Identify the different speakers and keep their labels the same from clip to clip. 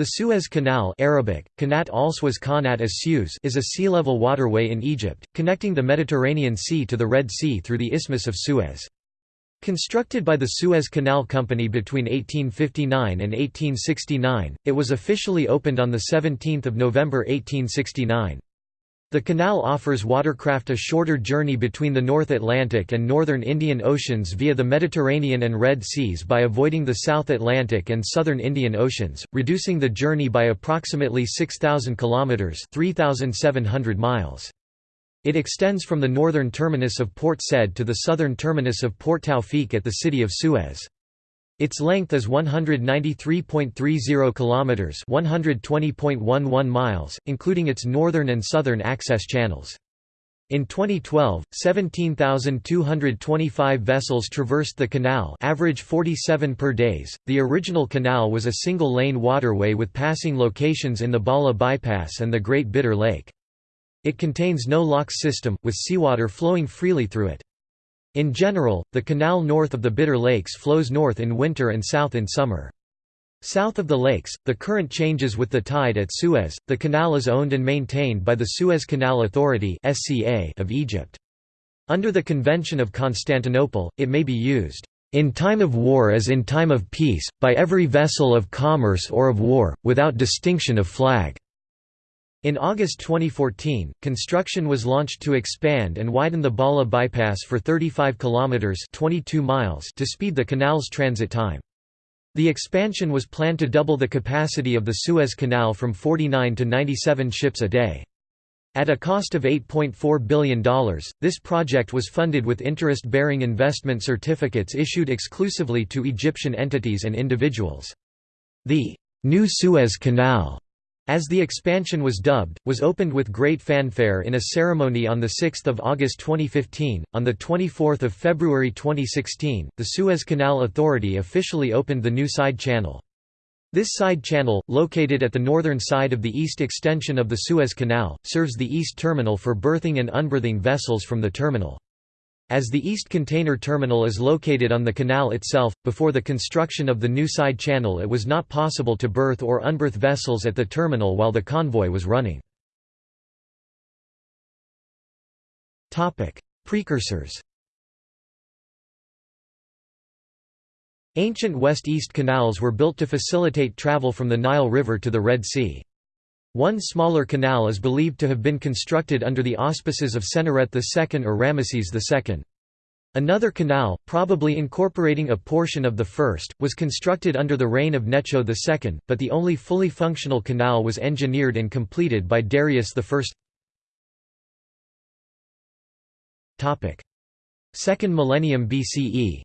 Speaker 1: The Suez Canal Arabic, Kanat Kanat as is a sea-level waterway in Egypt, connecting the Mediterranean Sea to the Red Sea through the Isthmus of Suez. Constructed by the Suez Canal Company between 1859 and 1869, it was officially opened on 17 November 1869. The canal offers watercraft a shorter journey between the North Atlantic and Northern Indian Oceans via the Mediterranean and Red Seas by avoiding the South Atlantic and Southern Indian Oceans, reducing the journey by approximately 6,000 kilometers (3,700 miles). It extends from the northern terminus of Port Said to the southern terminus of Port Tawfiq at the city of Suez. Its length is 193.30 kilometers, 120.11 miles, including its northern and southern access channels. In 2012, 17,225 vessels traversed the canal, average 47 per days. The original canal was a single-lane waterway with passing locations in the Ballah bypass and the Great Bitter Lake. It contains no locks system, with seawater flowing freely through it. In general, the canal north of the Bitter Lakes flows north in winter and south in summer. South of the lakes, the current changes with the tide at Suez. The canal is owned and maintained by the Suez Canal Authority of Egypt. Under the Convention of Constantinople, it may be used in time of war as in time of peace, by every vessel of commerce or of war, without distinction of flag. In August 2014, construction was launched to expand and widen the Ballah bypass for 35 kilometers (22 miles) to speed the canal's transit time. The expansion was planned to double the capacity of the Suez Canal from 49 to 97 ships a day. At a cost of $8.4 billion, this project was funded with interest-bearing investment certificates issued exclusively to Egyptian entities and individuals. The New Suez Canal as the expansion was dubbed, was opened with great fanfare in a ceremony on 6 August 2015. On 24 February 2016, the Suez Canal Authority officially opened the new side channel. This side channel, located at the northern side of the east extension of the Suez Canal, serves the east terminal for berthing and unberthing vessels from the terminal. As the East Container Terminal is located on the canal itself, before the construction of the new side channel it was not possible to berth or unberth vessels at the terminal while the convoy was running. Precursors Ancient west-east canals were built to facilitate travel from the Nile River to the Red Sea. One smaller canal is believed to have been constructed under the auspices of Senusret II or Ramesses II. Another canal, probably incorporating a portion of the first, was constructed under the reign of Necho II, but the only fully functional canal was engineered and completed by Darius I. Second millennium BCE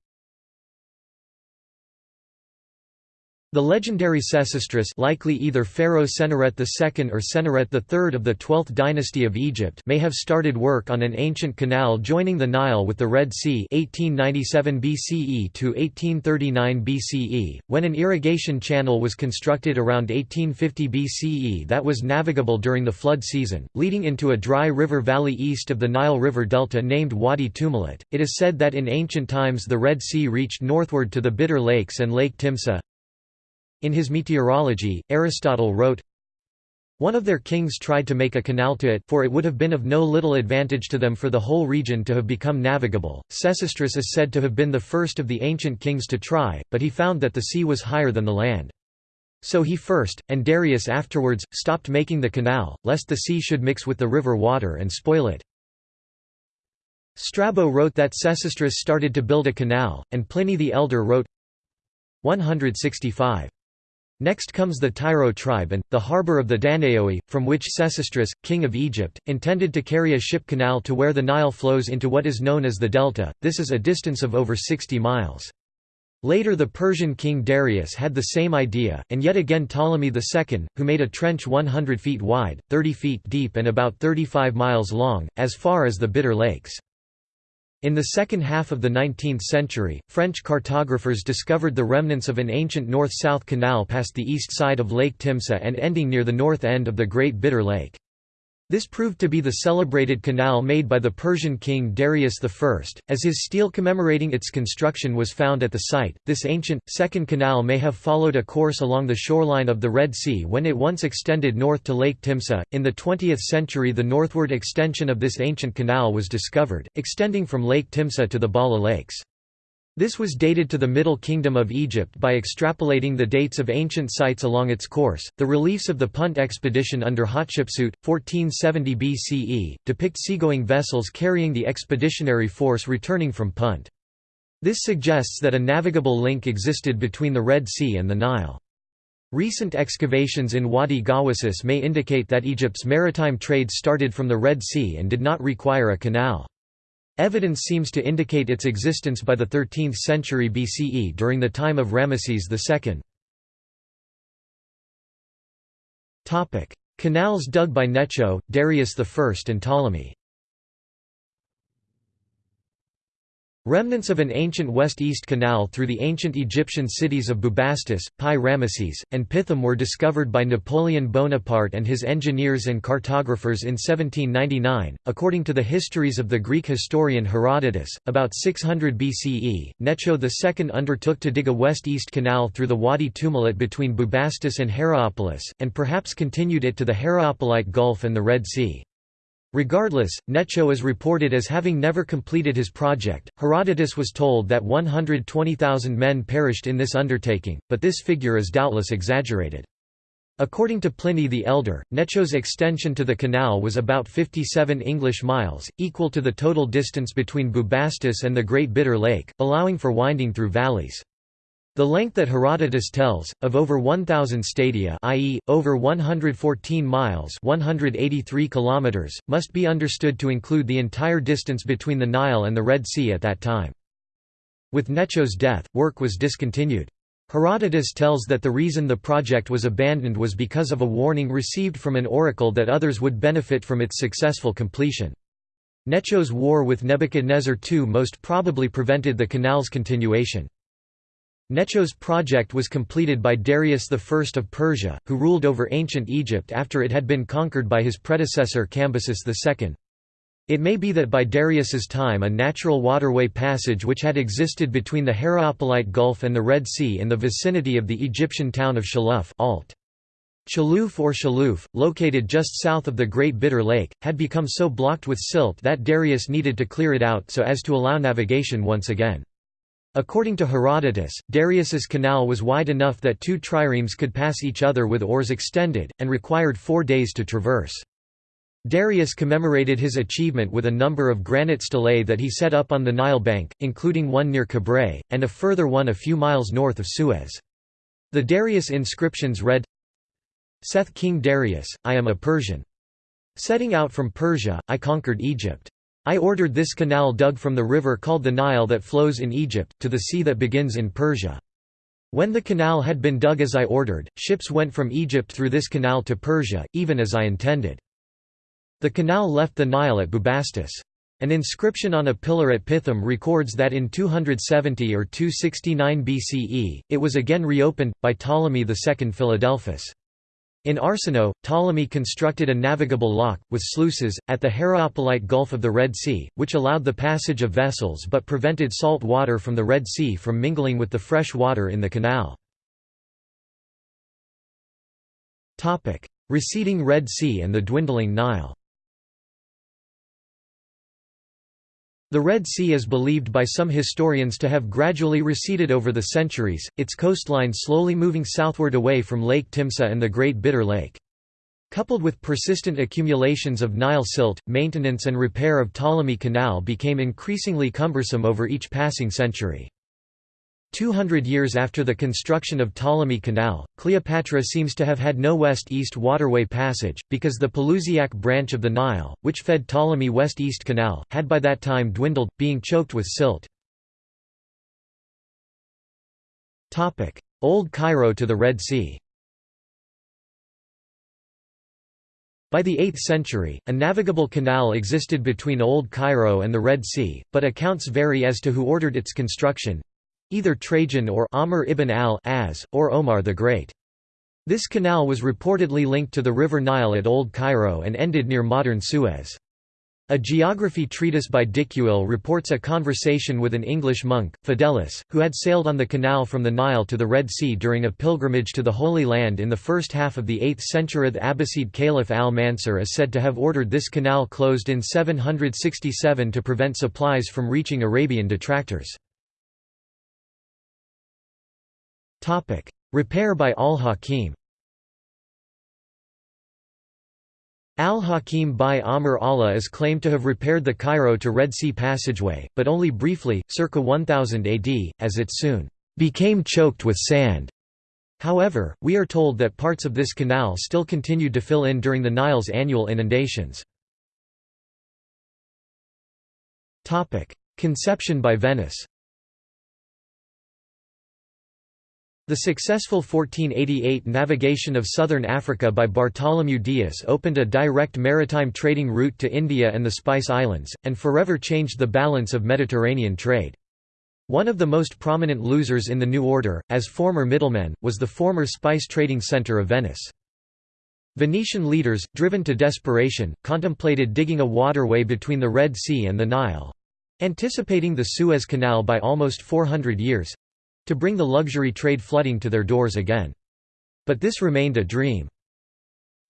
Speaker 1: The legendary Sesostris likely either Pharaoh Senusret II or Senusret III of the 12th dynasty of Egypt may have started work on an ancient canal joining the Nile with the Red Sea 1897 BCE to 1839 BCE, when an irrigation channel was constructed around 1850 BCE that was navigable during the flood season, leading into a dry river valley east of the Nile River delta named Wadi Tumilat. It is said that in ancient times the Red Sea reached northward to the Bitter Lakes and Lake Timsah, in his Meteorology, Aristotle wrote, one of their kings tried to make a canal to it for it would have been of no little advantage to them for the whole region to have become navigable. Sesostris is said to have been the first of the ancient kings to try, but he found that the sea was higher than the land. So he first, and Darius afterwards, stopped making the canal, lest the sea should mix with the river water and spoil it. Strabo wrote that Sesostris started to build a canal, and Pliny the Elder wrote 165. Next comes the Tyro tribe and, the harbour of the Danaoi, from which Sesostris, king of Egypt, intended to carry a ship canal to where the Nile flows into what is known as the Delta, this is a distance of over 60 miles. Later the Persian king Darius had the same idea, and yet again Ptolemy II, who made a trench 100 feet wide, 30 feet deep and about 35 miles long, as far as the Bitter Lakes. In the second half of the 19th century, French cartographers discovered the remnants of an ancient north-south canal past the east side of Lake Timsah and ending near the north end of the Great Bitter Lake. This proved to be the celebrated canal made by the Persian king Darius I, as his stele commemorating its construction was found at the site. This ancient, second canal may have followed a course along the shoreline of the Red Sea when it once extended north to Lake Timsah. In the 20th century, the northward extension of this ancient canal was discovered, extending from Lake Timsah to the Ballah Lakes. This was dated to the Middle Kingdom of Egypt by extrapolating the dates of ancient sites along its course. The reliefs of the Punt expedition under Hatshepsut, 1470 BCE, depict seagoing vessels carrying the expeditionary force returning from Punt. This suggests that a navigable link existed between the Red Sea and the Nile. Recent excavations in Wadi Gawasis may indicate that Egypt's maritime trade started from the Red Sea and did not require a canal. Evidence seems to indicate its existence by the 13th century BCE during the time of Ramesses II. Canals dug by Necho, Darius I and Ptolemy Remnants of an ancient west-east canal through the ancient Egyptian cities of Bubastis, Pi Ramesses, and Pithom were discovered by Napoleon Bonaparte and his engineers and cartographers in 1799. According to the histories of the Greek historian Herodotus, about 600 BCE, Necho II undertook to dig a west-east canal through the Wadi Tumilat between Bubastis and Heroopolis, and perhaps continued it to the Heroopolite Gulf and the Red Sea. Regardless, Necho is reported as having never completed his project. Herodotus was told that 120,000 men perished in this undertaking, but this figure is doubtless exaggerated. According to Pliny the Elder, Necho's extension to the canal was about 57 English miles, equal to the total distance between Bubastis and the Great Bitter Lake, allowing for winding through valleys. The length that Herodotus tells, of over 1,000 stadia i.e., over 114 miles 183 kilometers, must be understood to include the entire distance between the Nile and the Red Sea at that time. With Necho's death, work was discontinued. Herodotus tells that the reason the project was abandoned was because of a warning received from an oracle that others would benefit from its successful completion. Necho's war with Nebuchadnezzar II most probably prevented the canal's continuation. Necho's project was completed by Darius I of Persia, who ruled over ancient Egypt after it had been conquered by his predecessor Cambyses II. It may be that by Darius's time a natural waterway passage which had existed between the Heroopolite Gulf and the Red Sea in the vicinity of the Egyptian town of Shaluf alt. Chaluf or Shaluf, located just south of the Great Bitter Lake, had become so blocked with silt that Darius needed to clear it out so as to allow navigation once again. According to Herodotus, Darius's canal was wide enough that two triremes could pass each other with oars extended, and required four days to traverse. Darius commemorated his achievement with a number of granite stelae that he set up on the Nile bank, including one near Kabret, and a further one a few miles north of Suez. The Darius inscriptions read, Seth King Darius, I am a Persian. Setting out from Persia, I conquered Egypt. I ordered this canal dug from the river called the Nile that flows in Egypt, to the sea that begins in Persia. When the canal had been dug as I ordered, ships went from Egypt through this canal to Persia, even as I intended. The canal left the Nile at Bubastis. An inscription on a pillar at Pithom records that in 270 or 269 BCE, it was again reopened, by Ptolemy II Philadelphus. In Arsinoe, Ptolemy constructed a navigable lock, with sluices, at the Heroopolite Gulf of the Red Sea, which allowed the passage of vessels but prevented salt water from the Red Sea from mingling with the fresh water in the canal. Receding Red Sea and the dwindling Nile The Red Sea is believed by some historians to have gradually receded over the centuries, its coastline slowly moving southward away from Lake Timsah and the Great Bitter Lake. Coupled with persistent accumulations of Nile silt, maintenance and repair of Ptolemy Canal became increasingly cumbersome over each passing century. 200 years after the construction of Ptolemy Canal, Cleopatra seems to have had no west-east waterway passage, because the Pelusiac branch of the Nile, which fed Ptolemy West-East Canal, had by that time dwindled, being choked with silt. Old Cairo to the Red Sea By the 8th century, a navigable canal existed between Old Cairo and the Red Sea, but accounts vary as to who ordered its construction either Trajan or Amr ibn al-As, or Omar the Great. This canal was reportedly linked to the River Nile at Old Cairo and ended near modern Suez. A geography treatise by Dicuil reports a conversation with an English monk, Fidelis, who had sailed on the canal from the Nile to the Red Sea during a pilgrimage to the Holy Land in the first half of the 8th century. The Abbasid Caliph al-Mansur is said to have ordered this canal closed in 767 to prevent supplies from reaching Arabian detractors. Repair by al-Hakim Al-Hakim bi-Amr Allah is claimed to have repaired the Cairo to Red Sea passageway, but only briefly, circa 1000 AD, as it soon became choked with sand. However, we are told that parts of this canal still continued to fill in during the Nile's annual inundations. Conception by Venice The successful 1488 navigation of southern Africa by Bartholomew Dias opened a direct maritime trading route to India and the Spice Islands, and forever changed the balance of Mediterranean trade. One of the most prominent losers in the new order, as former middlemen, was the former spice trading centre of Venice. Venetian leaders, driven to desperation, contemplated digging a waterway between the Red Sea and the Nile—anticipating the Suez Canal by almost 400 years, to bring the luxury trade flooding to their doors again. But this remained a dream.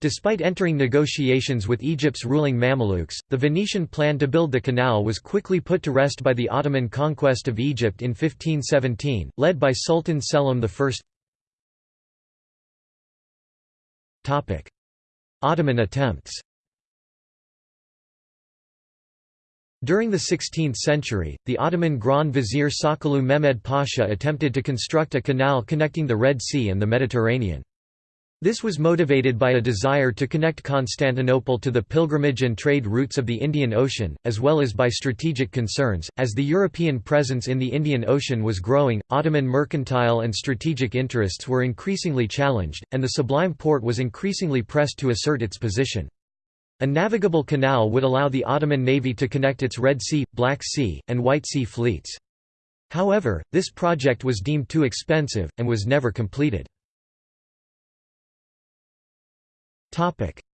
Speaker 1: Despite entering negotiations with Egypt's ruling Mamluks, the Venetian plan to build the canal was quickly put to rest by the Ottoman conquest of Egypt in 1517, led by Sultan Selim I. Ottoman attempts During the 16th century, the Ottoman Grand Vizier Sokollu Mehmed Pasha attempted to construct a canal connecting the Red Sea and the Mediterranean. This was motivated by a desire to connect Constantinople to the pilgrimage and trade routes of the Indian Ocean, as well as by strategic concerns. As the European presence in the Indian Ocean was growing, Ottoman mercantile and strategic interests were increasingly challenged, and the Sublime Porte was increasingly pressed to assert its position. A navigable canal would allow the Ottoman navy to connect its Red Sea, Black Sea, and White Sea fleets. However, this project was deemed too expensive, and was never completed.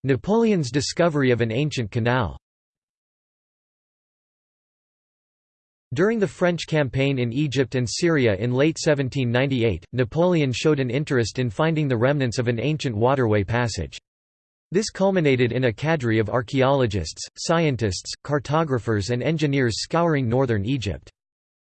Speaker 1: Napoleon's discovery of an ancient canal During the French campaign in Egypt and Syria in late 1798, Napoleon showed an interest in finding the remnants of an ancient waterway passage. This culminated in a cadre of archaeologists, scientists, cartographers and engineers scouring northern Egypt.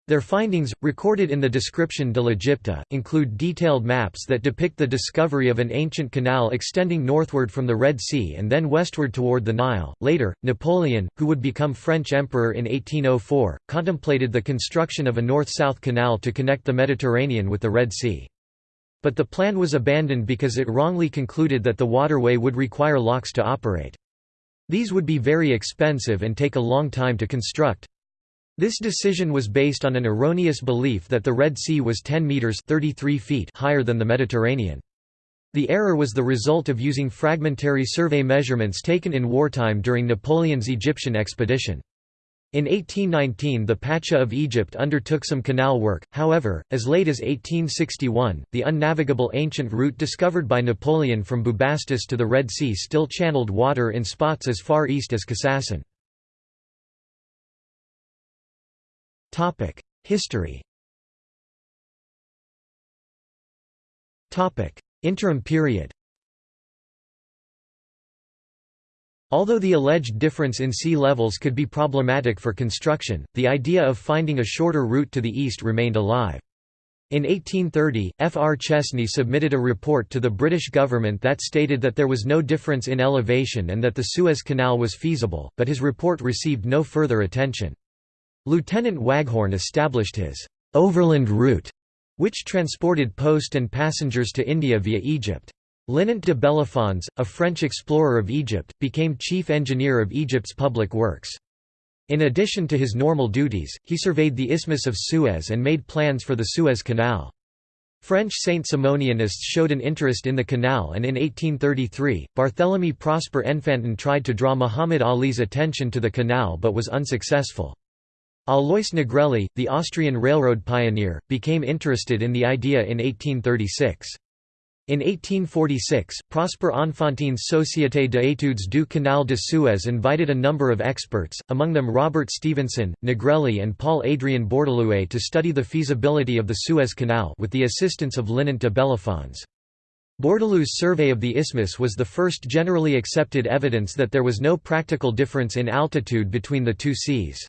Speaker 1: Their findings, recorded in the Description de l'Egypte, include detailed maps that depict the discovery of an ancient canal extending northward from the Red Sea and then westward toward the Nile. Later, Napoleon, who would become French emperor in 1804, contemplated the construction of a north-south canal to connect the Mediterranean with the Red Sea. But the plan was abandoned because it wrongly concluded that the waterway would require locks to operate. These would be very expensive and take a long time to construct. This decision was based on an erroneous belief that the Red Sea was 10 meters 33 feet higher than the Mediterranean. The error was the result of using fragmentary survey measurements taken in wartime during Napoleon's Egyptian expedition. In 1819 the Pacha of Egypt undertook some canal work, however, as late as 1861, the unnavigable ancient route discovered by Napoleon from Bubastis to the Red Sea still channeled water in spots as far east as Kassassin. History Interim period Although the alleged difference in sea levels could be problematic for construction, the idea of finding a shorter route to the east remained alive. In 1830, F. R. Chesney submitted a report to the British government that stated that there was no difference in elevation and that the Suez Canal was feasible, but his report received no further attention. Lieutenant Waghorn established his «overland route», which transported post and passengers to India via Egypt. Linant de Bellefonds, a French explorer of Egypt, became chief engineer of Egypt's public works. In addition to his normal duties, he surveyed the Isthmus of Suez and made plans for the Suez Canal. French Saint-Simonianists showed an interest in the canal and in 1833, Barthélemy Prosper Enfantin tried to draw Muhammad Ali's attention to the canal but was unsuccessful. Alois Negrelli, the Austrian railroad pioneer, became interested in the idea in 1836. In 1846, Prosper Enfantin's Société d'études du Canal de Suez invited a number of experts, among them Robert Stephenson, Negrelli and Paul-Adrien Bourdaloue to study the feasibility of the Suez Canal with the assistance of Linant de Bellefonds. Bourdaloue's survey of the isthmus was the first generally accepted evidence that there was no practical difference in altitude between the two seas.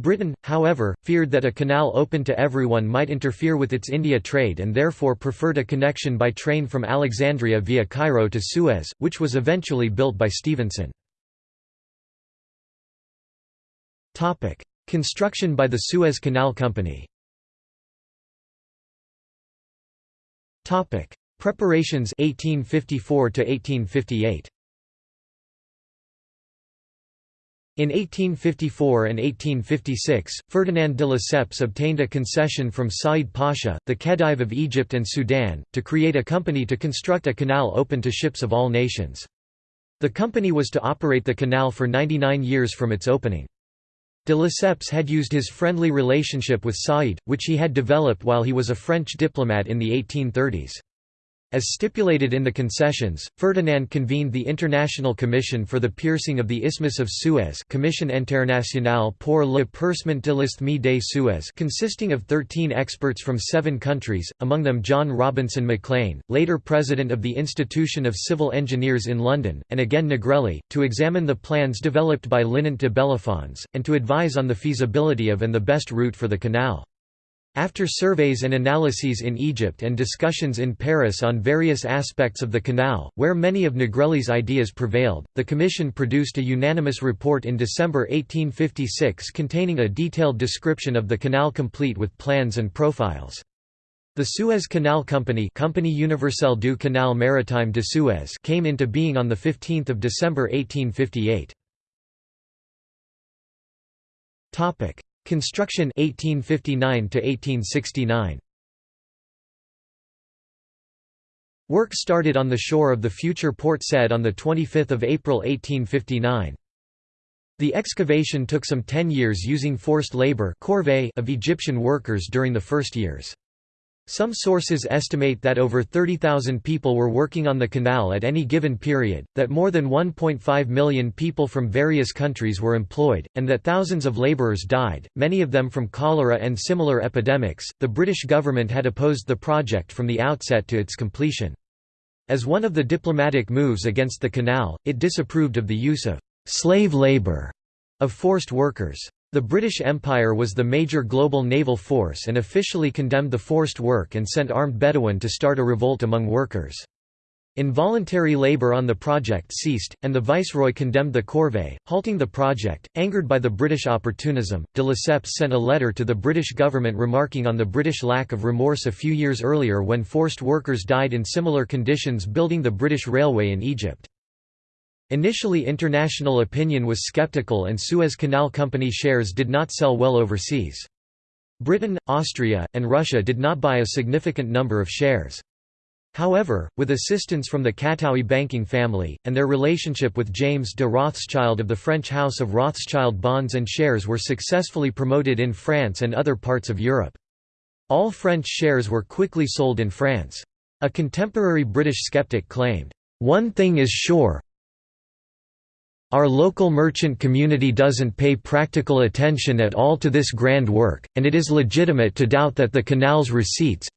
Speaker 1: Britain, however, feared that a canal open to everyone might interfere with its India trade and therefore preferred a connection by train from Alexandria via Cairo to Suez, which was eventually built by Stephenson. Construction by the Suez Canal Company Preparations 1854 to 1858 In 1854 and 1856, Ferdinand de Lesseps obtained a concession from Said Pasha, the Khedive of Egypt and Sudan, to create a company to construct a canal open to ships of all nations. The company was to operate the canal for 99 years from its opening. De Lesseps had used his friendly relationship with Said, which he had developed while he was a French diplomat in the 1830s. As stipulated in the concessions, Ferdinand convened the International Commission for the Piercing of the Isthmus of Suez Commission Internationale pour le Percement de l'Isthme des Suez consisting of 13 experts from seven countries, among them John Robinson McClean, later president of the Institution of Civil Engineers in London, and again Negrelli, to examine the plans developed by Linant de Bellefonds, and to advise on the feasibility of and the best route for the canal. After surveys and analyses in Egypt and discussions in Paris on various aspects of the canal, where many of Negrelli's ideas prevailed, the Commission produced a unanimous report in December 1856 containing a detailed description of the canal complete with plans and profiles. The Suez Canal Company Compagnie Universelle du Canal Maritime de Suez came into being on 15 December 1858. Construction 1859 to 1869 Work started on the shore of the future Port Said on 25 April 1859. The excavation took some 10 years using forced labor of Egyptian workers during the first years. Some sources estimate that over 30,000 people were working on the canal at any given period, that more than 1.5 million people from various countries were employed, and that thousands of labourers died, many of them from cholera and similar epidemics. The British government had opposed the project from the outset to its completion. As one of the diplomatic moves against the canal, it disapproved of the use of slave labour of forced workers. The British Empire was the major global naval force and officially condemned the forced work and sent armed Bedouin to start a revolt among workers. Involuntary labour on the project ceased, and the viceroy condemned the corvée, halting the project. Angered by the British opportunism, de Lesseps sent a letter to the British government remarking on the British lack of remorse a few years earlier when forced workers died in similar conditions building the British Railway in Egypt. Initially international opinion was skeptical and Suez Canal Company shares did not sell well overseas. Britain, Austria, and Russia did not buy a significant number of shares. However, with assistance from the Cattaui banking family, and their relationship with James de Rothschild of the French House of Rothschild bonds and shares were successfully promoted in France and other parts of Europe. All French shares were quickly sold in France. A contemporary British skeptic claimed, "...one thing is sure, our local merchant community doesn't pay practical attention at all to this grand work, and it is legitimate to doubt that the canal's receipts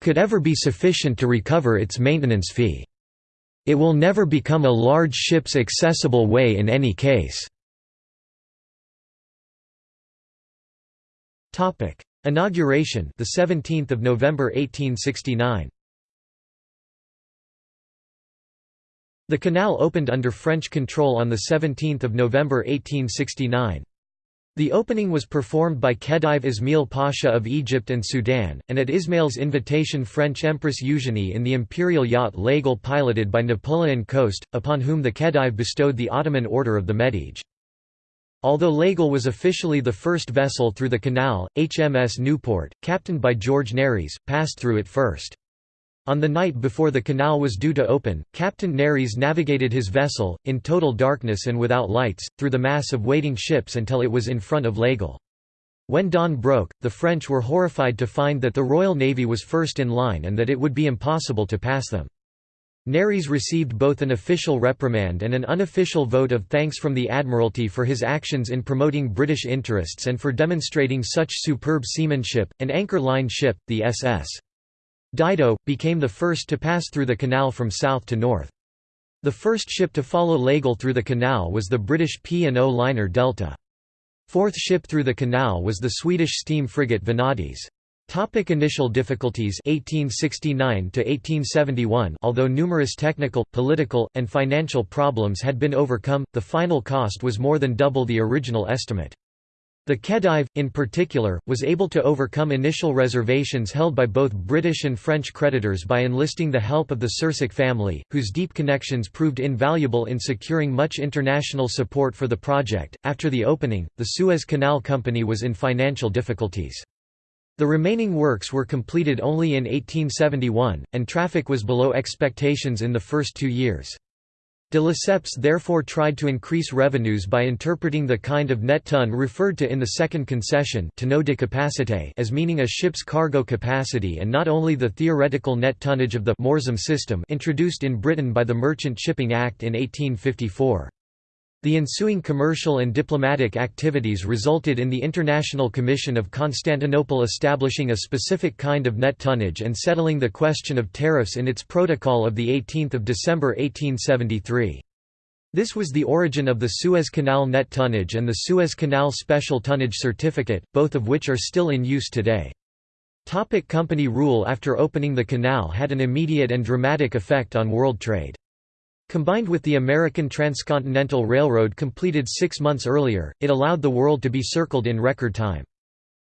Speaker 1: could ever be sufficient to recover its maintenance fee. It will never become a large ship's accessible way in any case. Inauguration the 17th of November 1869 The canal opened under French control on 17 November 1869. The opening was performed by Khedive Ismail Pasha of Egypt and Sudan, and at Ismail's invitation French Empress Eugénie in the imperial yacht L'Aigle piloted by Napoleon Coste, upon whom the Khedive bestowed the Ottoman Order of the Medjidie. Although L'Aigle was officially the first vessel through the canal, HMS Newport, captained by George Nares, passed through it first. On the night before the canal was due to open, Captain Nares navigated his vessel, in total darkness and without lights, through the mass of waiting ships until it was in front of L'Aigle. When dawn broke, the French were horrified to find that the Royal Navy was first in line and that it would be impossible to pass them. Nares received both an official reprimand and an unofficial vote of thanks from the Admiralty for his actions in promoting British interests and for demonstrating such superb seamanship. An anchor line ship, the SS. Dido, became the first to pass through the canal from south to north. The first ship to follow L'Aigle through the canal was the British P&O liner Delta. Fourth ship through the canal was the Swedish steam frigate Vanadis. Topic initial difficulties 1869 to 1871 Although numerous technical, political, and financial problems had been overcome, the final cost was more than double the original estimate. The Khedive, in particular, was able to overcome initial reservations held by both British and French creditors by enlisting the help of the Sursock family, whose deep connections proved invaluable in securing much international support for the project. After the opening, the Suez Canal Company was in financial difficulties. The remaining works were completed only in 1871, and traffic was below expectations in the first two years. De Lesseps therefore tried to increase revenues by interpreting the kind of net ton referred to in the second concession as meaning a ship's cargo capacity and not only the theoretical net tonnage of the Moorsom system introduced in Britain by the Merchant Shipping Act in 1854. The ensuing commercial and diplomatic activities resulted in the International Commission of Constantinople establishing a specific kind of net tonnage and settling the question of tariffs in its protocol of 18 December 1873. This was the origin of the Suez Canal net tonnage and the Suez Canal Special Tonnage Certificate, both of which are still in use today. Topic company rule After opening the canal had an immediate and dramatic effect on world trade. Combined with the American Transcontinental Railroad completed six months earlier, it allowed the world to be circled in record time.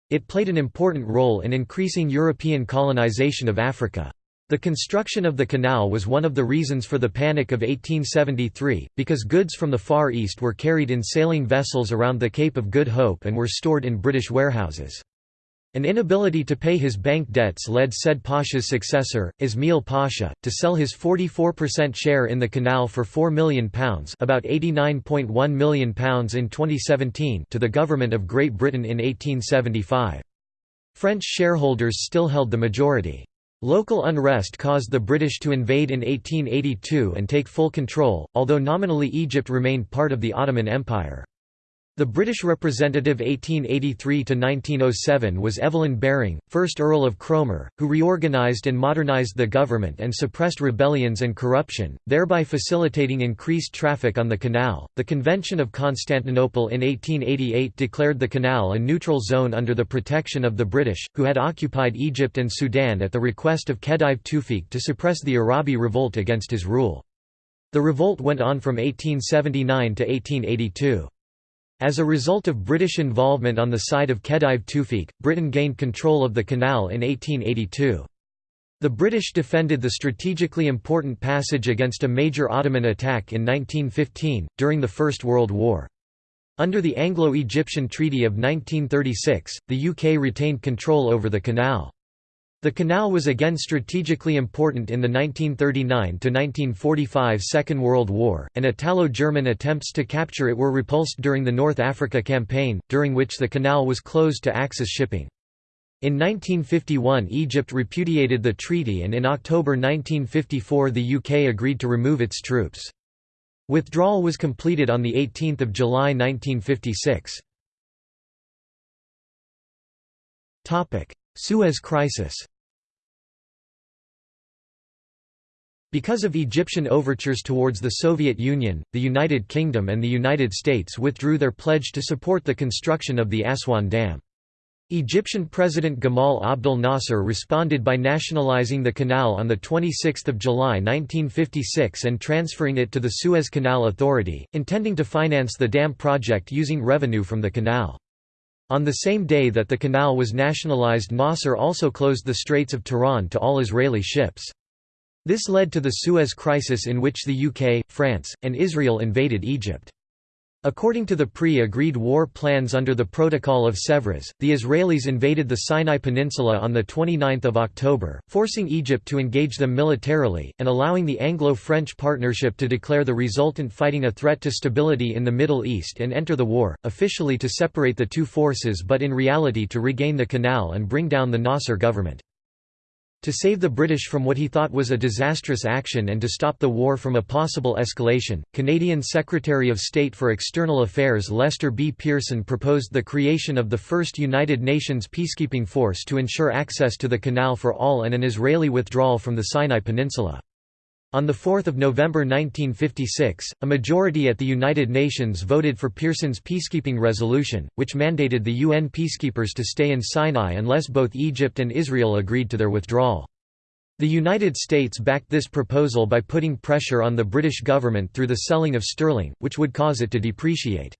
Speaker 1: It played an important role in increasing European colonization of Africa. The construction of the canal was one of the reasons for the Panic of 1873, because goods from the Far East were carried in sailing vessels around the Cape of Good Hope and were stored in British warehouses. An inability to pay his bank debts led Said Pasha's successor, Ismail Pasha, to sell his 44% share in the canal for £4 million about £89.1 million in 2017 to the government of Great Britain in 1875. French shareholders still held the majority. Local unrest caused the British to invade in 1882 and take full control, although nominally Egypt remained part of the Ottoman Empire. The British representative 1883–1907 was Evelyn Baring, 1st Earl of Cromer, who reorganised and modernised the government and suppressed rebellions and corruption, thereby facilitating increased traffic on the canal. The Convention of Constantinople in 1888 declared the canal a neutral zone under the protection of the British, who had occupied Egypt and Sudan at the request of Khedive Tewfik to suppress the Arabi revolt against his rule. The revolt went on from 1879 to 1882. As a result of British involvement on the side of Khedive Tewfik, Britain gained control of the canal in 1882. The British defended the strategically important passage against a major Ottoman attack in 1915, during the First World War. Under the Anglo-Egyptian Treaty of 1936, the UK retained control over the canal. The canal was again strategically important in the 1939–1945 Second World War, and Italo-German attempts to capture it were repulsed during the North Africa Campaign, during which the canal was closed to Axis shipping. In 1951 Egypt repudiated the treaty and in October 1954 the UK agreed to remove its troops. Withdrawal was completed on 18 July 1956. Suez Crisis Because of Egyptian overtures towards the Soviet Union, the United Kingdom and the United States withdrew their pledge to support the construction of the Aswan Dam. Egyptian President Gamal Abdel Nasser responded by nationalizing the canal on 26 July 1956 and transferring it to the Suez Canal Authority, intending to finance the dam project using revenue from the canal. On the same day that the canal was nationalized Nasser also closed the Straits of Tiran to all Israeli ships. This led to the Suez Crisis in which the UK, France, and Israel invaded Egypt. According to the pre-agreed war plans under the Protocol of Sèvres, the Israelis invaded the Sinai Peninsula on 29 October, forcing Egypt to engage them militarily, and allowing the Anglo-French partnership to declare the resultant fighting a threat to stability in the Middle East and enter the war, officially to separate the two forces but in reality to regain the canal and bring down the Nasser government. To save the British from what he thought was a disastrous action and to stop the war from a possible escalation, Canadian Secretary of State for External Affairs Lester B. Pearson proposed the creation of the first United Nations peacekeeping force to ensure access to the canal for all and an Israeli withdrawal from the Sinai Peninsula. On 4 November 1956, a majority at the United Nations voted for Pearson's peacekeeping resolution, which mandated the UN peacekeepers to stay in Sinai unless both Egypt and Israel agreed to their withdrawal. The United States backed this proposal by putting pressure on the British government through the selling of sterling, which would cause it to depreciate.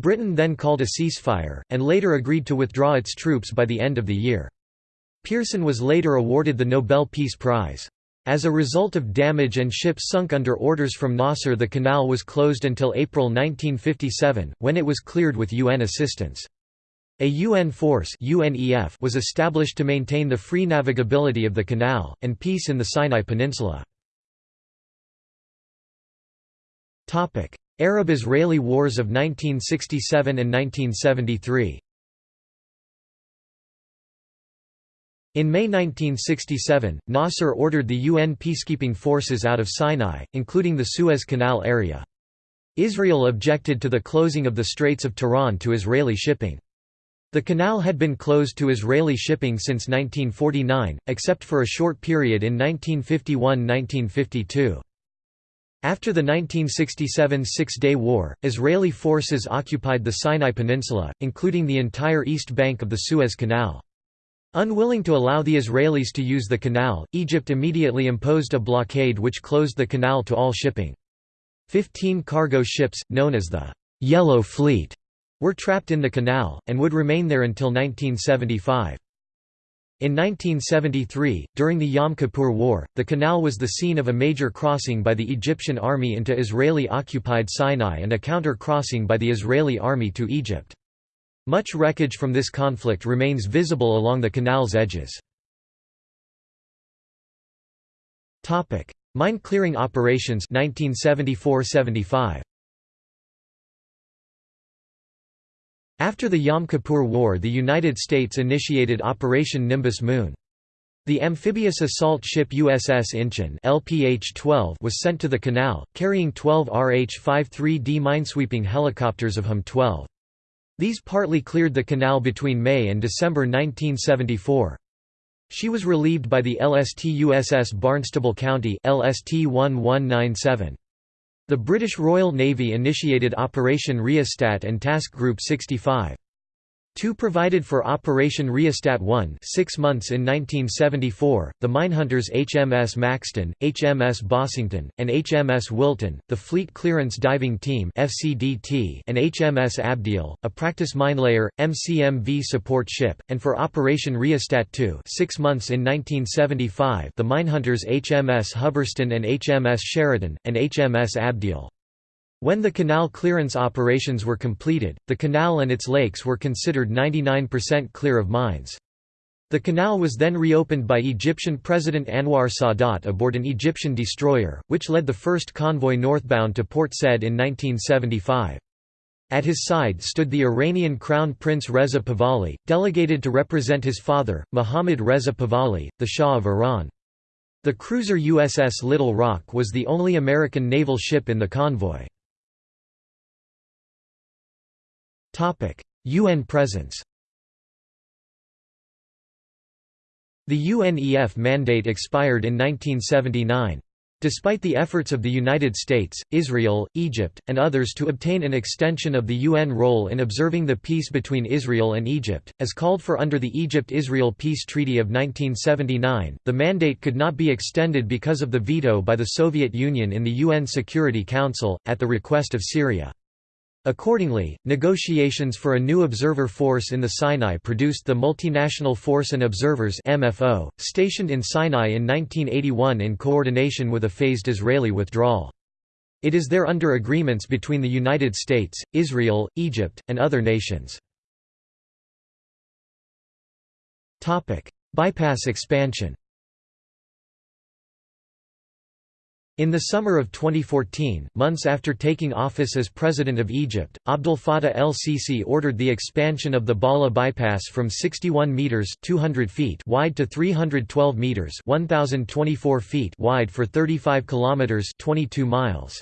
Speaker 1: Britain then called a ceasefire, and later agreed to withdraw its troops by the end of the year. Pearson was later awarded the Nobel Peace Prize. As a result of damage and ships sunk under orders from Nasser the canal was closed until April 1957, when it was cleared with UN assistance. A UN force UNEF was established to maintain the free navigability of the canal, and peace in the Sinai Peninsula. Arab–Israeli Wars of 1967 and 1973 In May 1967, Nasser ordered the UN peacekeeping forces out of Sinai, including the Suez Canal area. Israel objected to the closing of the Straits of Tiran to Israeli shipping. The canal had been closed to Israeli shipping since 1949, except for a short period in 1951–1952. After the 1967 Six-Day War, Israeli forces occupied the Sinai Peninsula, including the entire east bank of the Suez Canal. Unwilling to allow the Israelis to use the canal, Egypt immediately imposed a blockade which closed the canal to all shipping. Fifteen cargo ships, known as the «Yellow Fleet», were trapped in the canal, and would remain there until 1975. In 1973, during the Yom Kippur War, the canal was the scene of a major crossing by the Egyptian army into Israeli-occupied Sinai and a counter-crossing by the Israeli army to Egypt. Much wreckage from this conflict remains visible along the canal's edges. Mine clearing operations 1974–75. After the Yom Kippur War the United States initiated Operation Nimbus Moon. The amphibious assault ship USS Inchon LPH-12 was sent to the canal, carrying 12 RH-53D minesweeping helicopters of HM-12. These partly cleared the canal between May and December 1974. She was relieved by the LST USS Barnstable County LST 1197. The British Royal Navy initiated Operation Rheostat and Task Group 65. Two provided for Operation Rheostat 1 six months in 1974, the minehunters HMS Maxton, HMS Bossington, and HMS Wilton, the Fleet Clearance Diving Team FCDT, and HMS Abdiel, a practice minelayer, MCMV support ship, and for Operation Rheostat 2 six months in 1975 the minehunters HMS Hubberston and HMS Sheraton, and HMS Abdiel. When the canal clearance operations were completed, the canal and its lakes were considered 99% clear of mines. The canal was then reopened by Egyptian President Anwar Sadat aboard an Egyptian destroyer, which led the first convoy northbound to Port Said in 1975. At his side stood the Iranian Crown Prince Reza Pahlavi, delegated to represent his father, Mohammad Reza Pahlavi, the Shah of Iran. The cruiser USS Little Rock was the only American naval ship in the convoy. UN presence The UNEF mandate expired in 1979. Despite the efforts of the United States, Israel, Egypt, and others to obtain an extension of the UN role in observing the peace between Israel and Egypt, as called for under the Egypt–Israel Peace Treaty of 1979, the mandate could not be extended because of the veto by the Soviet Union in the UN Security Council, at the request of Syria. Accordingly, negotiations for a new observer force in the Sinai produced the Multinational Force and Observers MFO, stationed in Sinai in 1981 in coordination with a phased Israeli withdrawal. It is there under agreements between the United States, Israel, Egypt, and other nations. Bypass expansion In the summer of 2014, months after taking office as President of Egypt, Abdel Fattah el-Sisi ordered the expansion of the Ballah bypass from 61 meters (200 feet) wide to 312 meters (1024 feet) wide for 35 kilometers (22 miles).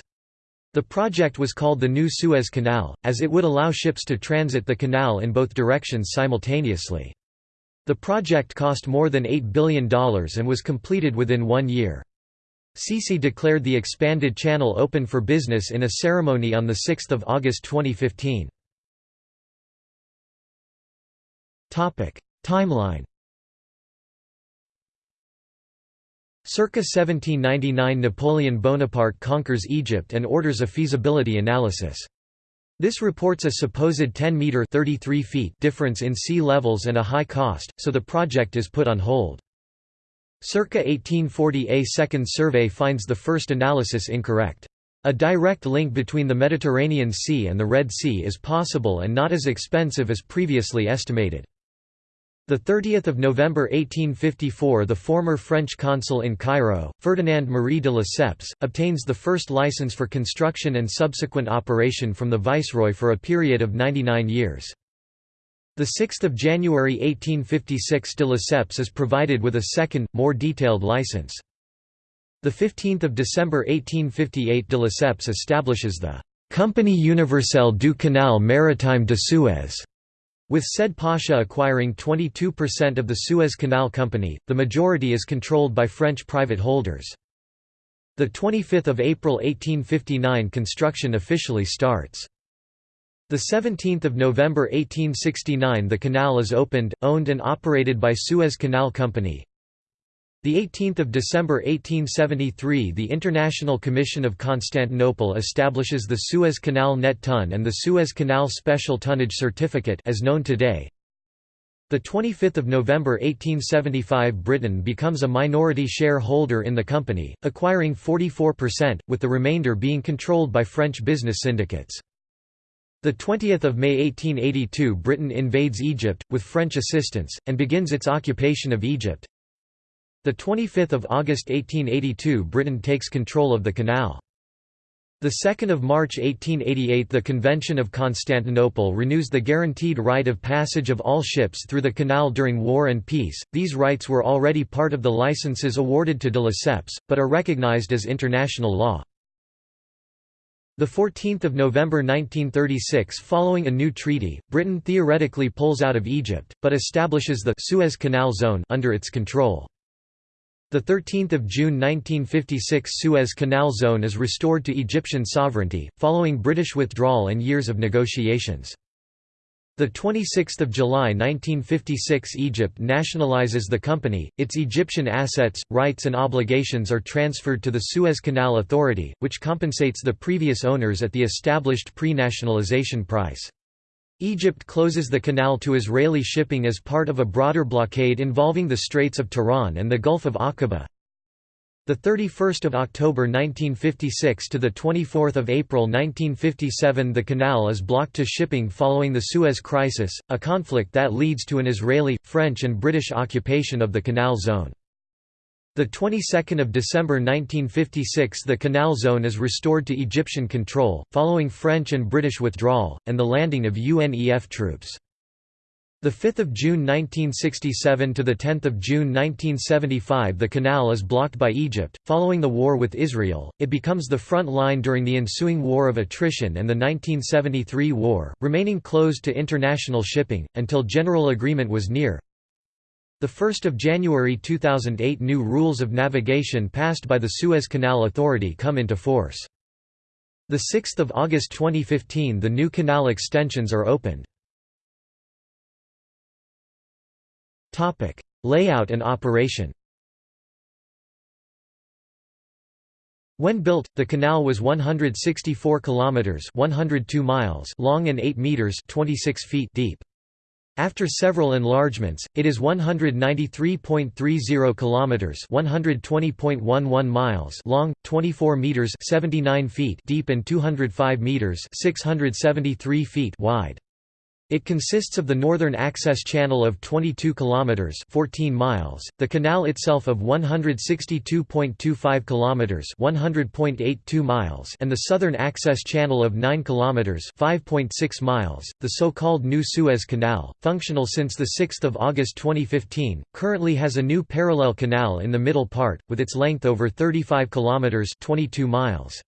Speaker 1: The project was called the New Suez Canal, as it would allow ships to transit the canal in both directions simultaneously. The project cost more than $8 billion and was completed within one year. Sisi declared the expanded channel open for business in a ceremony on 6 August 2015. Timeline Circa 1799 Napoleon Bonaparte conquers Egypt and orders a feasibility analysis. This reports a supposed 10-metre difference in sea levels and a high cost, so the project is put on hold. Circa 1840 a second survey finds the first analysis incorrect. A direct link between the Mediterranean Sea and the Red Sea is possible and not as expensive as previously estimated. 30 November 1854 the former French consul in Cairo, Ferdinand Marie de Lesseps, obtains the first license for construction and subsequent operation from the viceroy for a period of 99 years. 6 January 1856 de Lesseps is provided with a second, more detailed license. 15 December 1858 de Lesseps establishes the «Compagnie universelle du Canal maritime de Suez», with Sa'id Pasha acquiring 22% of the Suez Canal Company, the majority is controlled by French private holders. 25 April 1859 construction officially starts. The 17th of November 1869 the canal is opened, owned and operated by Suez Canal Company. The 18th of December 1873 the International Commission of Constantinople establishes the Suez Canal Net Ton and the Suez Canal Special Tonnage Certificate as known today. The 25th of November 1875 Britain becomes a minority shareholder in the company, acquiring 44%, with the remainder being controlled by French business syndicates. The 20th of May 1882 Britain invades Egypt, with French assistance, and begins its occupation of Egypt. The 25th of August 1882 Britain takes control of the canal. The 2nd of March 1888 the Convention of Constantinople renews the guaranteed right of passage of all ships through the canal during war and peace. These rights were already part of the licenses awarded to de Lesseps, but are recognized as international law. The 14th of November 1936 following a new treaty, Britain theoretically pulls out of Egypt, but establishes the Suez Canal Zone under its control. The 13th of June 1956 Suez Canal Zone is restored to Egyptian sovereignty, following British withdrawal and years of negotiations. The 26th of July 1956 Egypt nationalizes the company. Its Egyptian assets, rights and obligations are transferred to the Suez Canal Authority, which compensates the previous owners at the established pre-nationalization price. Egypt closes the canal to Israeli shipping as part of a broader blockade involving the Straits of Tiran and the Gulf of Aqaba. The 31st of October 1956 to the 24th of April 1957 the canal is blocked to shipping following the Suez Crisis, a conflict that leads to an Israeli, French and British occupation of the canal zone. The 22nd of December 1956 the canal zone is restored to Egyptian control, following French and British withdrawal, and the landing of UNEF troops. The 5th of June 1967 to the 10th of June 1975 the canal is blocked by Egypt. Following the war with Israel, it becomes the front line during the ensuing war of attrition and the 1973 war, remaining closed to international shipping until general agreement was near. The 1st of January 2008 new rules of navigation passed by the Suez Canal Authority come into force. The 6th of August 2015 the new canal extensions are opened. Layout and operation. When built, the canal was 164 kilometers (102 miles) long and 8 meters (26 feet) deep. After several enlargements, it is 193.30 kilometers, 120.11 miles long, 24 meters, 79 feet deep and 205 meters, 673 feet wide. It consists of the northern access channel of 22 kilometers (14 miles), the canal itself of 162.25 kilometers (100.82 miles), and the southern access channel of 9 kilometers (5.6 miles), the so-called New Suez Canal, functional since the 6th of August 2015, currently has a new parallel canal in the middle part with its length over 35 kilometers (22 miles).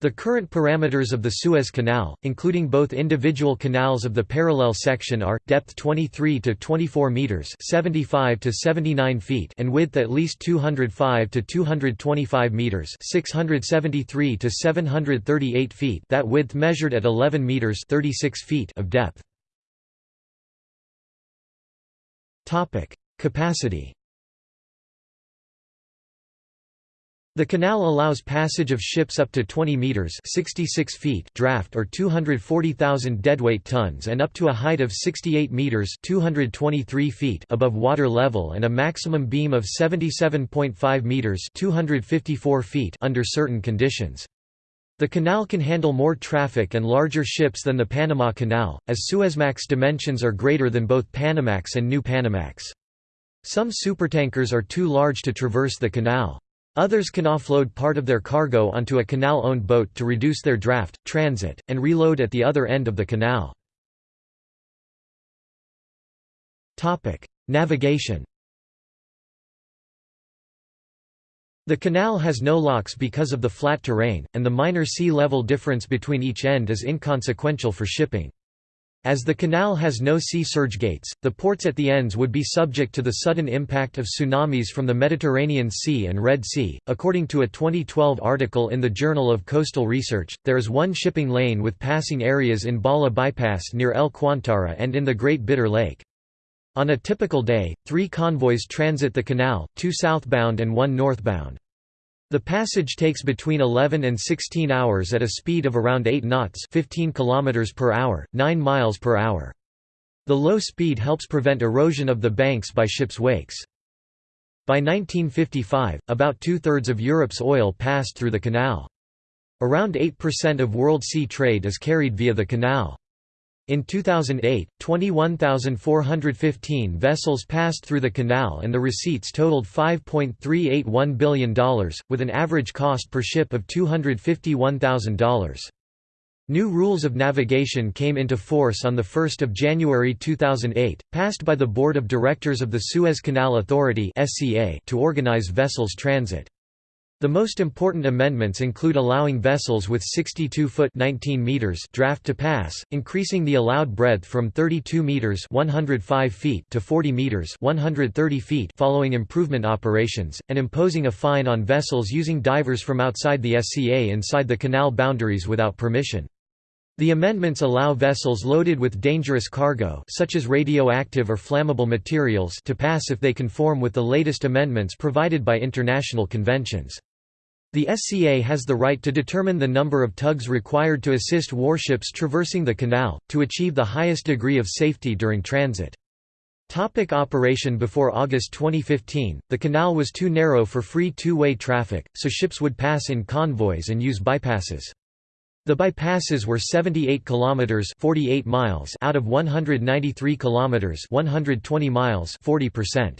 Speaker 1: The current parameters of the Suez Canal, including both individual canals of the parallel section are, depth 23 to 24 metres 75 to 79 feet and width at least 205 to 225 metres 673 to 738 feet that width measured at 11 metres 36 feet of depth. Capacity The canal allows passage of ships up to 20 meters (66 feet) draft or 240,000 deadweight tons and up to a height of 68 meters (223 feet) above water level and a maximum beam of 77.5 meters (254 feet) under certain conditions. The canal can handle more traffic and larger ships than the Panama Canal, as Suezmax dimensions are greater than both Panamax and New Panamax. Some supertankers are too large to traverse the canal. Others can offload part of their cargo onto a canal-owned boat to reduce their draft, transit, and reload at the other end of the canal. Navigation The canal has no locks because of the flat terrain, and the minor sea level difference between each end is inconsequential for shipping. As the canal has no sea surge gates, the ports at the ends would be subject to the sudden impact of tsunamis from the Mediterranean Sea and Red Sea. According to a 2012 article in the Journal of Coastal Research, there is one shipping lane with passing areas in Ballah Bypass near El Qantara and in the Great Bitter Lake. On a typical day, three convoys transit the canal, two southbound and one northbound. The passage takes between 11 and 16 hours at a speed of around 8 knots 15 km per hour, 9 miles per hour. The low speed helps prevent erosion of the banks by ships' wakes. By 1955, about two-thirds of Europe's oil passed through the canal. Around 8% of world sea trade is carried via the canal. In 2008, 21,415 vessels passed through the canal and the receipts totaled $5.381 billion, with an average cost per ship of $251,000. New rules of navigation came into force on 1 January 2008, passed by the Board of Directors of the Suez Canal Authority to organize vessels transit. The most important amendments include allowing vessels with 62-foot (19 meters) draft to pass, increasing the allowed breadth from 32 meters (105 feet) to 40 meters (130 feet) following improvement operations, and imposing a fine on vessels using divers from outside the SCA inside the canal boundaries without permission. The amendments allow vessels loaded with dangerous cargo such as radioactive or flammable materials to pass if they conform with the latest amendments provided by international conventions. The SCA has the right to determine the number of tugs required to assist warships traversing the canal, to achieve the highest degree of safety during transit. Topic operation Before August 2015, the canal was too narrow for free two-way traffic, so ships would pass in convoys and use bypasses. The bypasses were 78 kilometers 48 miles out of 193 kilometers 120 miles 40%.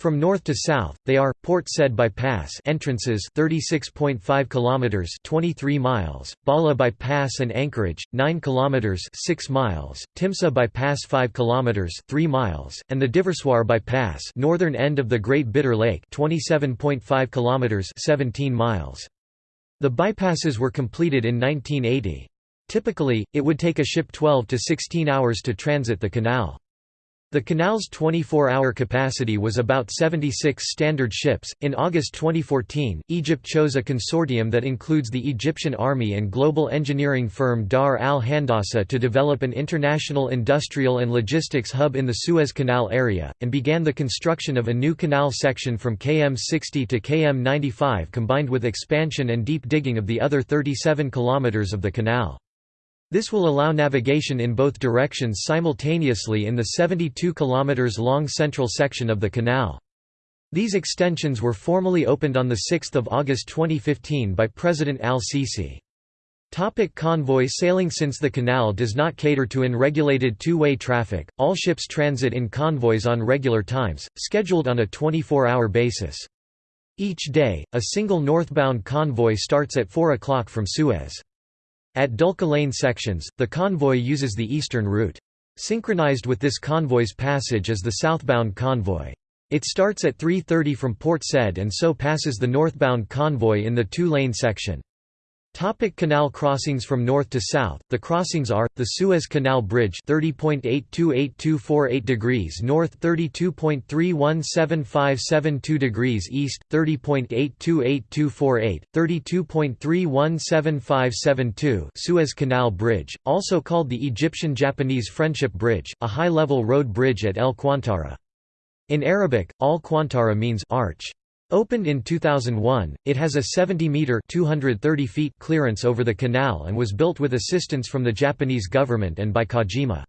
Speaker 1: From north to south, they are Port Said bypass entrances 36.5 kilometers 23 miles, Ballah bypass and Anchorage 9 kilometers 6 miles, Timsah bypass 5 kilometers 3 miles, and the Diversoir bypass, northern end of the Great Bitter Lake 27.5 kilometers 17 miles. The bypasses were completed in 1980. Typically, it would take a ship 12 to 16 hours to transit the canal. The canal's 24-hour capacity was about 76 standard ships. In August 2014, Egypt chose a consortium that includes the Egyptian Army and global engineering firm Dar al Handasa to develop an international industrial and logistics hub in the Suez Canal area, and began the construction of a new canal section from km 60 to km 95 combined with expansion and deep digging of the other 37 kilometers of the canal. This will allow navigation in both directions simultaneously in the 72 km long central section of the canal. These extensions were formally opened on 6 August 2015 by President al-Sisi. Topic convoy sailing Since the canal does not cater to unregulated two-way traffic, all ships transit in convoys on regular times, scheduled on a 24-hour basis. Each day, a single northbound convoy starts at 4 o'clock from Suez. At Dulka Lane sections, the convoy uses the eastern route. Synchronized with this convoy's passage is the southbound convoy. It starts at 3.30 from Port Said and so passes the northbound convoy in the two-lane section. Topic canal crossings From north to south, the crossings are, the Suez Canal Bridge 30.828248 degrees north 32.317572 degrees east, 30.828248, 32.317572 Suez Canal Bridge, also called the Egyptian-Japanese Friendship Bridge, a high-level road bridge at El Qantara. In Arabic, Al Qantara means arch. Opened in 2001, it has a 70-metre clearance over the canal and was built with assistance from the Japanese government and by Kajima.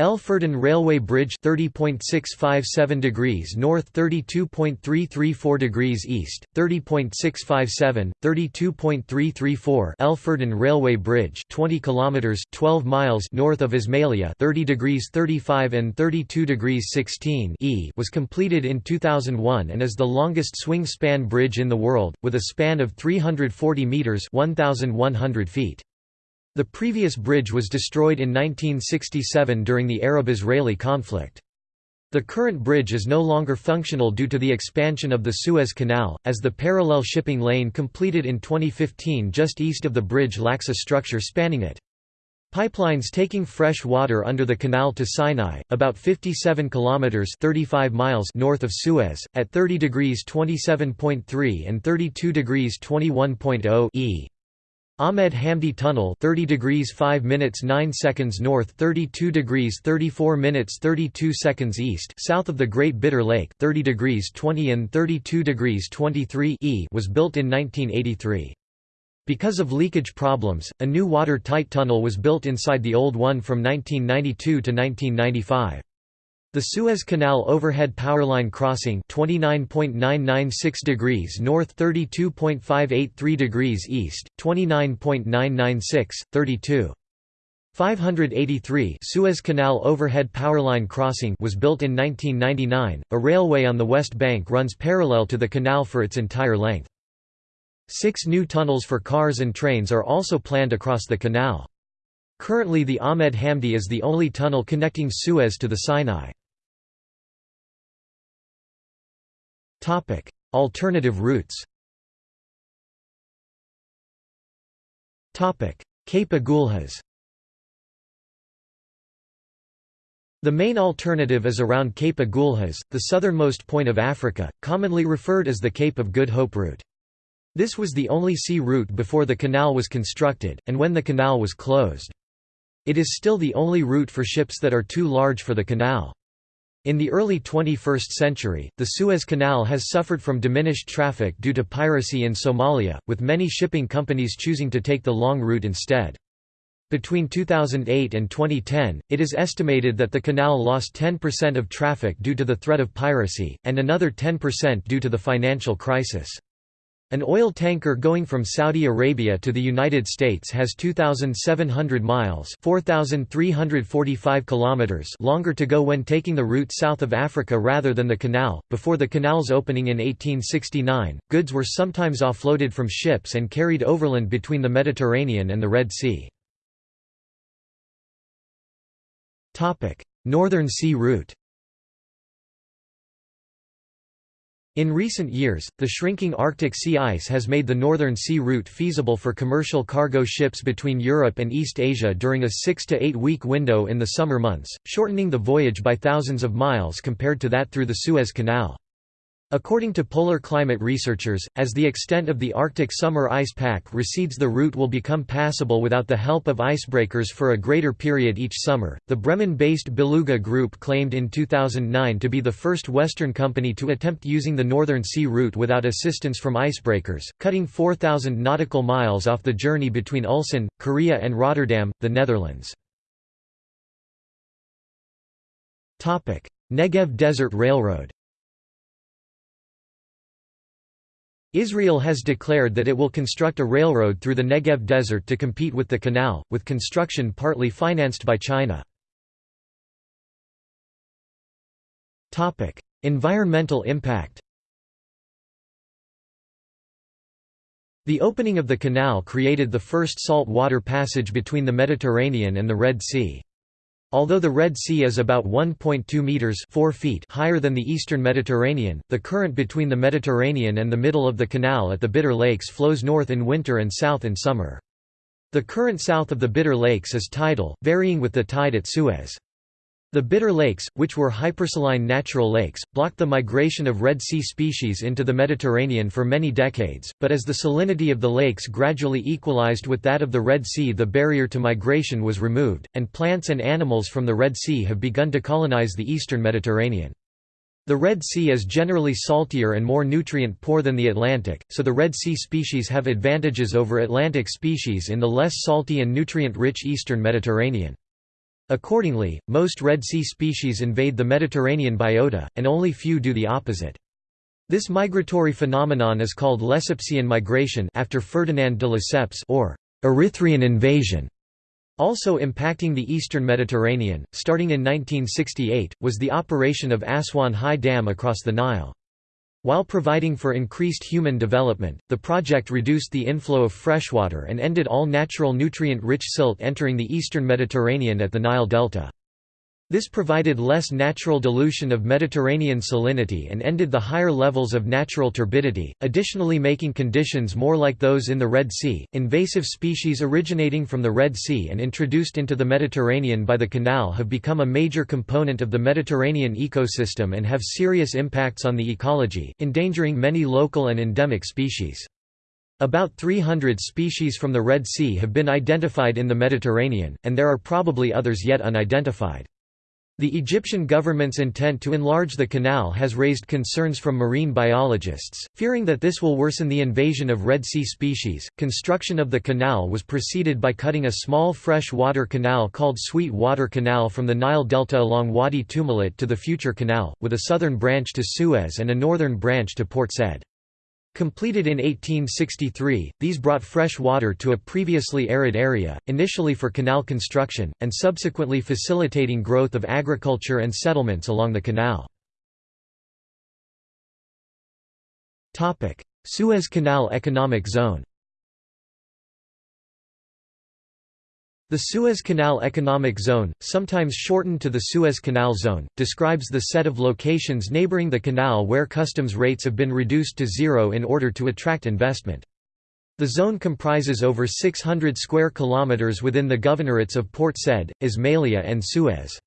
Speaker 1: El Railway Bridge 30.657 degrees north 32.334 degrees east 30.657 32.334 El Railway Bridge 20 kilometers 12 miles north of Ismailia 30 degrees 35 and 32 degrees 16 E was completed in 2001 and is the longest swing span bridge in the world with a span of 340 meters 1100 feet the previous bridge was destroyed in 1967 during the Arab-Israeli conflict. The current bridge is no longer functional due to the expansion of the Suez Canal, as the parallel shipping lane completed in 2015 just east of the bridge lacks a structure spanning it. Pipelines taking fresh water under the canal to Sinai, about 57 kilometers (35 miles) north of Suez, at 30 degrees 27.3 and 32 degrees 21.0 e. Ahmed Hamdi Tunnel 30 degrees 5 minutes 9 seconds north 32 degrees 34 minutes 32 seconds east south of the Great Bitter Lake 30 degrees 20 and 32 degrees 23 e was built in 1983. Because of leakage problems, a new water-tight tunnel was built inside the old one from 1992 to 1995. The Suez Canal overhead powerline crossing 29.996 degrees north 32.583 degrees east, 29.996, 32. 583 Suez Canal overhead powerline crossing was built in 1999. A railway on the west bank runs parallel to the canal for its entire length. Six new tunnels for cars and trains are also planned across the canal. Currently the Ahmed Hamdi is the only tunnel connecting Suez to the Sinai. Alternative routes. Cape Agulhas. The main alternative is around Cape Agulhas, the southernmost point of Africa, commonly referred as the Cape of Good Hope route. This was the only sea route before the canal was constructed, and when the canal was closed. It is still the only route for ships that are too large for the canal. In the early 21st century, the Suez Canal has suffered from diminished traffic due to piracy in Somalia, with many shipping companies choosing to take the long route instead. Between 2008 and 2010, it is estimated that the canal lost 10% of traffic due to the threat of piracy, and another 10% due to the financial crisis. An oil tanker going from Saudi Arabia to the United States has 2,700 miles 4,345 kilometers longer to go when taking the route south of Africa rather than the canal. Before the canal's opening in 1869, goods were sometimes offloaded from ships and carried overland between the Mediterranean and the Red Sea. Northern Sea Route In recent years, the shrinking Arctic sea ice has made the Northern Sea route feasible for commercial cargo ships between Europe and East Asia during a six to eight week window in the summer months, shortening the voyage by thousands of miles compared to that through the Suez Canal. According to polar climate researchers, as the extent of the Arctic summer ice pack recedes, the route will become passable without the help of icebreakers for a greater period each summer. The Bremen based Beluga Group claimed in 2009 to be the first Western company to attempt using the Northern Sea route without assistance from icebreakers, cutting 4,000 nautical miles off the journey between Ulsan, Korea, and Rotterdam, the Netherlands. Negev Desert Railroad Israel has declared that it will construct a railroad through the Negev Desert to compete with the canal, with construction partly financed by China. environmental impact The opening of the canal created the first salt water passage between the Mediterranean and the Red Sea. Although the Red Sea is about 1.2 meters 4 feet higher than the eastern Mediterranean, the current between the Mediterranean and the middle of the canal at the Bitter Lakes flows north in winter and south in summer. The current south of the Bitter Lakes is tidal, varying with the tide at Suez. The Bitter Lakes, which were hypersaline natural lakes, blocked the migration of Red Sea species into the Mediterranean for many decades, but as the salinity of the lakes gradually equalized with that of the Red Sea the barrier to migration was removed, and plants and animals from the Red Sea have begun to colonize the eastern Mediterranean. The Red Sea is generally saltier and more nutrient-poor than the Atlantic, so the Red Sea species have advantages over Atlantic species in the less salty and nutrient-rich eastern Mediterranean. Accordingly, most Red Sea species invade the Mediterranean biota, and only few do the opposite. This migratory phenomenon is called Lesseps migration after Ferdinand de Lesseps or Erythraean invasion. Also impacting the eastern Mediterranean, starting in 1968, was the operation of Aswan High Dam across the Nile. While providing for increased human development, the project reduced the inflow of freshwater and ended all natural nutrient-rich silt entering the eastern Mediterranean at the Nile Delta. This provided less natural dilution of Mediterranean salinity and ended the higher levels of natural turbidity, additionally making conditions more like those in the Red Sea. Invasive species originating from the Red Sea and introduced into the Mediterranean by the canal have become a major component of the Mediterranean ecosystem and have serious impacts on the ecology, endangering many local and endemic species. About 300 species from the Red Sea have been identified in the Mediterranean, and there are probably others yet unidentified. The Egyptian government's intent to enlarge the canal has raised concerns from marine biologists, fearing that this will worsen the invasion of Red Sea species. Construction of the canal was preceded by cutting a small fresh water canal called Sweet Water Canal from the Nile Delta along Wadi Tumilat to the future canal, with a southern branch to Suez and a northern branch to Port Said. Completed in 1863, these brought fresh water to a previously arid area, initially for canal construction, and subsequently facilitating growth of agriculture and settlements along the canal. Suez Canal Economic Zone The Suez Canal Economic Zone, sometimes shortened to the Suez Canal Zone, describes the set of locations neighboring the canal where customs rates have been reduced to zero in order to attract investment. The zone comprises over 600 square kilometers within the governorates of Port Said, Ismailia and Suez.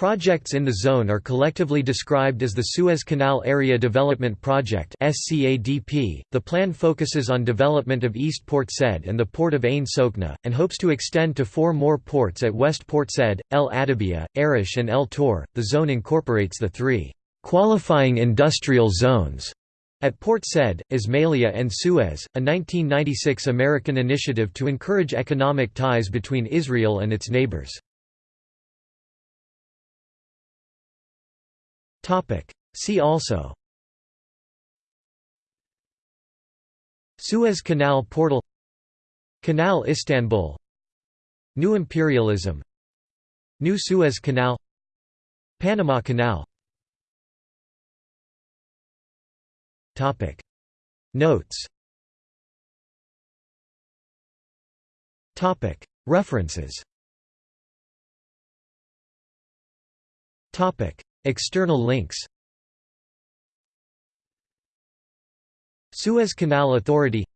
Speaker 1: Projects in the zone are collectively described as the Suez Canal Area Development Project. The plan focuses on development of East Port Said and the port of Ain Sokna, and hopes to extend to four more ports at West Port Said, El Adabia, Arish, and El Tor. The zone incorporates the three qualifying industrial zones at Port Said, Ismailia and Suez, a 1996 American initiative to encourage economic ties between Israel and its neighbors. See also. Suez Canal portal. Canal Istanbul. New imperialism. New Suez Canal. Panama Canal. Topic. Notes. Topic. References External links. Suez Canal Authority.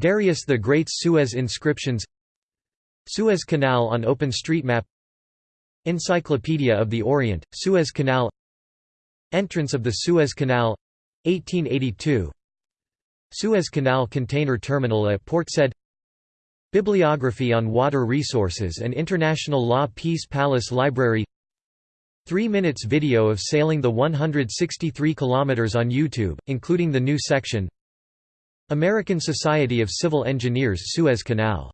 Speaker 1: Darius the Great's Suez inscriptions. Suez Canal on OpenStreetMap. Encyclopedia of the Orient, Suez Canal. Entrance of the Suez Canal. 1882 Suez Canal Container Terminal at Port Said. Bibliography on Water Resources and International Law Peace Palace Library 3 minutes video of sailing the 163 kilometers on YouTube, including the new section American Society of Civil Engineers Suez Canal